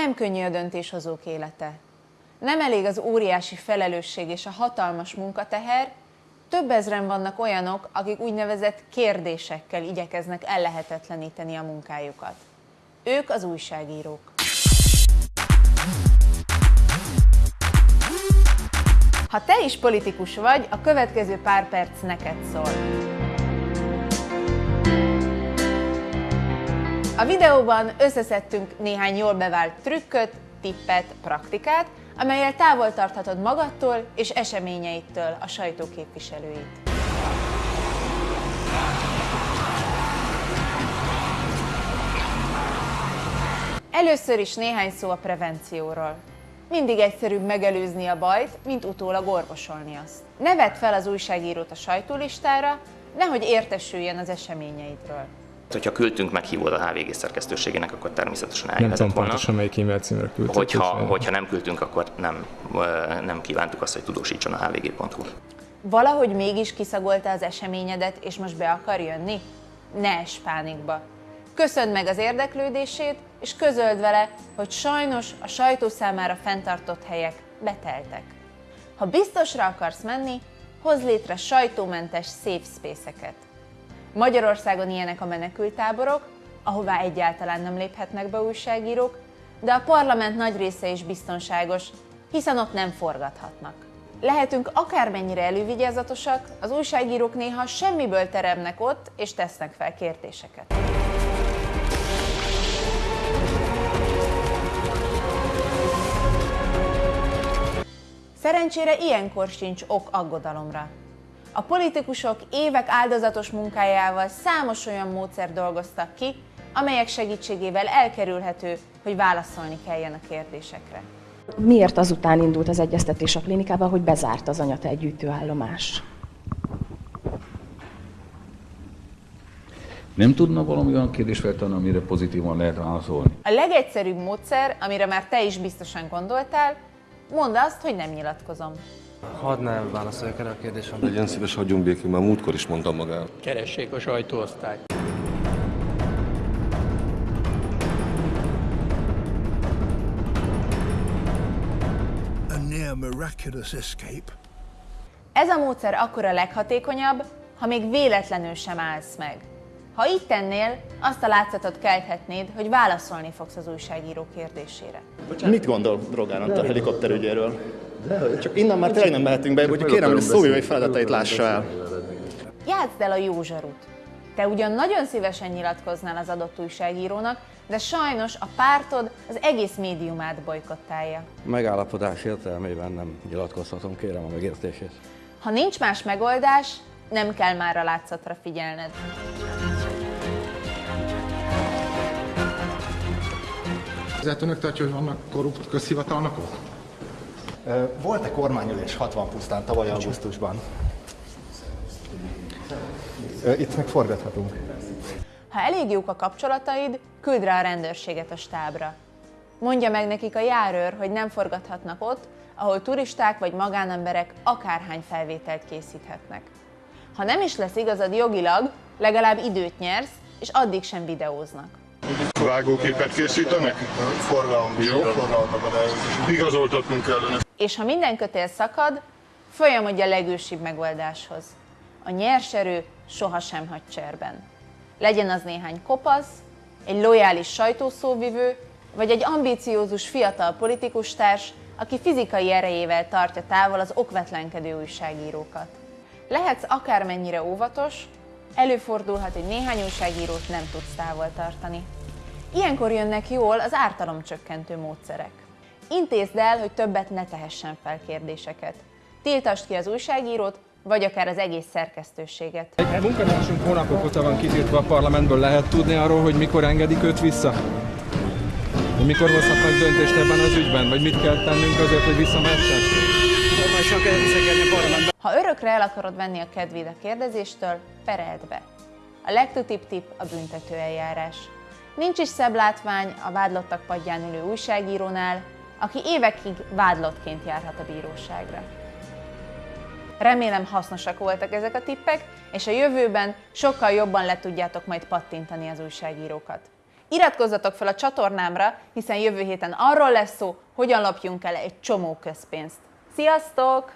Nem könnyű a döntéshozók élete. Nem elég az óriási felelősség és a hatalmas munkateher, több ezren vannak olyanok, akik úgynevezett kérdésekkel igyekeznek ellehetetleníteni a munkájukat. Ők az újságírók. Ha te is politikus vagy, a következő pár perc neked szól. A videóban összeszedtünk néhány jól bevált trükköt, tippet, praktikát, amelyel távol tarthatod magadtól és eseményeittől a sajtó képviselőit. Először is néhány szó a prevencióról. Mindig egyszerűbb megelőzni a bajt, mint utólag orvosolni azt. Ne vedd fel az újságírót a sajtólistára, nehogy értesüljön az eseményeidről. Hogyha küldtünk meghívót a HVG szerkesztőségének, akkor természetesen Nem eljöhetett tudom volna. pontosan melyik e-mail címre küldtük. Hogyha, hogyha nem küldtünk, akkor nem, nem kívántuk azt, hogy tudósítson a hvg.hu. Valahogy mégis kiszagolta az eseményedet, és most be akar jönni? Ne es pánikba. Köszönd meg az érdeklődését, és közöld vele, hogy sajnos a sajtó számára fenntartott helyek beteltek. Ha biztosra akarsz menni, hozz létre sajtómentes safe space-eket. Magyarországon ilyenek a menekültáborok, ahová egyáltalán nem léphetnek be újságírók, de a parlament nagy része is biztonságos, hiszen ott nem forgathatnak. Lehetünk akármennyire elővigyázatosak, az újságírók néha semmiből teremnek ott, és tesznek fel kérdéseket. Szerencsére ilyenkor sincs ok aggodalomra. A politikusok évek áldozatos munkájával számos olyan módszer dolgoztak ki, amelyek segítségével elkerülhető, hogy válaszolni kelljen a kérdésekre. Miért azután indult az egyeztetés a klinikában, hogy bezárt az anyatej gyűjtőállomás? Nem tudna valami olyan kérdést feltenni, amire pozitívan lehet válaszolni? A legegyszerűbb módszer, amire már te is biztosan gondoltál, mondd azt, hogy nem nyilatkozom. Hadd ne válaszoljak erre a kérdésre. Legyen szíves, hagyjunk békén, már múltkor is mondtam magának. Keressék a sajtóosztályt. a near miraculous escape. Ez a módszer akkor a leghatékonyabb, ha még véletlenül sem állsz meg. Ha így tennél, azt a látszatot kelthetnéd, hogy válaszolni fogsz az újságíró kérdésére. Mit gondol Rogán Antal helikopterügyéről? Csak innen már tényleg nem mehetünk be, hogy kérem, hogy a szóvivai feladatait lássa el. Játszd el a jó zsarut. Te ugyan nagyon szívesen nyilatkoznál az adott újságírónak, de sajnos a pártod az egész médiumát bolykottálja. Megállapodás értelmében nem nyilatkozhatom, kérem a megértését. Ha nincs más megoldás, nem kell már a látszatra figyelned. Ezért önök tartja, hogy vannak korrupt közhivatalnokok? Volt-e kormányülés 60 pusztán tavaly augusztusban? Itt meg forgathatunk. Ha elég jók a kapcsolataid, küld rá a rendőrséget a stábra. Mondja meg nekik a járőr, hogy nem forgathatnak ott, ahol turisták vagy magánemberek akárhány felvételt készíthetnek. Ha nem is lesz igazad jogilag, legalább időt nyersz, és addig sem videóznak. Vágóképet készítenek? Forgalom. Jó, Igazoltatnunk kellene. És ha minden kötél szakad, folyamodj a legősibb megoldáshoz. A nyers erő sohasem hagy cserben. Legyen az néhány kopasz, egy lojális sajtószóvivő, vagy egy ambíciózus fiatal politikustárs, aki fizikai erejével tartja távol az okvetlenkedő újságírókat. Lehetsz akármennyire óvatos, előfordulhat, hogy néhány újságírót nem tudsz távol tartani. Ilyenkor jönnek jól az ártalomcsökkentő módszerek. Intézd el, hogy többet ne tehessen fel kérdéseket. Tiltasd ki az újságírót, vagy akár az egész szerkesztőséget. Egy munkatársunk hónapok óta van kitiltva a parlamentből. Lehet tudni arról, hogy mikor engedik őt vissza? Hogy mikor hozhatnak döntést ebben az ügyben? Vagy mit kell tennünk azért, hogy visszamehessen? Ha örökre el akarod venni a kedvéd a kérdezéstől, pereld be. A legtutibb tipp a büntető eljárás. Nincs is szebb látvány a vádlottak padján ülő újságírónál, aki évekig vádlottként járhat a bíróságra. Remélem hasznosak voltak ezek a tippek, és a jövőben sokkal jobban le tudjátok majd pattintani az újságírókat. Iratkozzatok fel a csatornámra, hiszen jövő héten arról lesz szó, hogyan lapjunk el egy csomó közpénzt. Sziasztok!